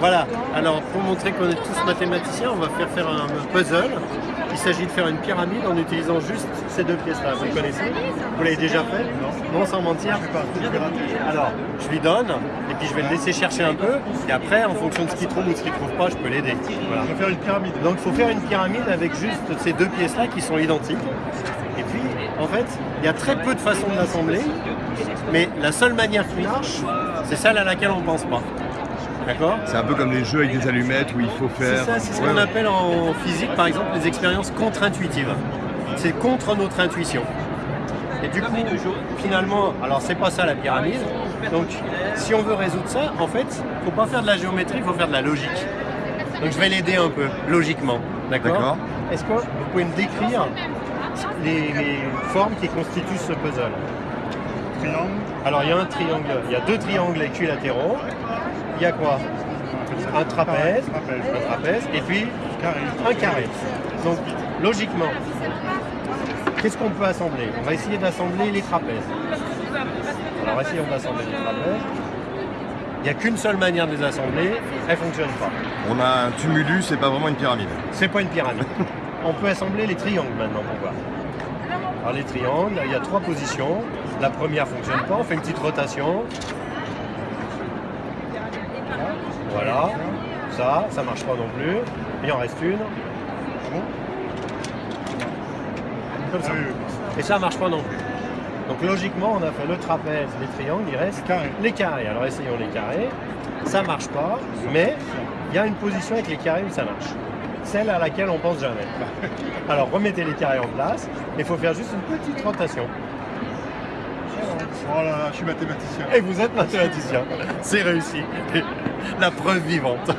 Voilà, alors pour montrer qu'on est tous mathématiciens, on va faire faire un puzzle. Il s'agit de faire une pyramide en utilisant juste ces deux pièces-là. Vous le connaissez? Vous l'avez déjà fait? Non Non, sans mentir Alors, je lui donne, et puis je vais le laisser chercher un peu, et après, en fonction de ce qu'il trouve ou de ce qu'il trouve pas, je peux l'aider. Voilà. Il faut faire une pyramide. Donc il faut faire une pyramide avec juste ces deux pièces-là qui sont identiques. Et puis, en fait, il y a très peu de façons de l'assembler, mais la seule manière qui marche, c'est celle à laquelle on ne pense pas. D'accord C'est un peu comme les jeux avec des allumettes où il faut faire... C'est ça, c'est ce qu'on appelle en physique, par exemple, les expériences contre-intuitives. C'est contre notre intuition. Et du coup, finalement, alors c'est pas ça la pyramide. Donc, si on veut résoudre ça, en fait, faut pas faire de la géométrie, il faut faire de la logique. Donc, je vais l'aider un peu, logiquement. D'accord Est-ce que vous pouvez me décrire les, les formes qui constituent ce puzzle? Triangle. Alors, il y a un triangle, il y a deux triangles équilatéraux il y a quoi un trapèze, un trapèze, et puis un carré. Donc, logiquement, qu'est-ce qu'on peut assembler? On va essayer d'assembler les trapèzes. Alors, essayons d'assembler les trapèzes. Il n'y a qu'une seule manière de les assembler, elles ne fonctionnent pas. On a un tumulus, c'est pas vraiment une pyramide. C'est pas une pyramide. On peut assembler les triangles maintenant pour voir. Alors les triangles, il y a trois positions. La première ne fonctionne pas, on fait une petite rotation. Voilà. Ça, ça marche pas non plus. Il en reste une. Comme ça. Et ça marche pas non plus. Donc logiquement, on a fait le trapèze, les triangles, il reste les carrés. Alors essayons les carrés. Ça marche pas, mais il y a une position avec les carrés où ça marche. Celle à laquelle on pense jamais. Alors remettez les carrés en place. Il faut faire juste une petite rotation. Oh là là, je suis mathématicien. Et vous êtes mathématicien. C'est réussi. La preuve vivante.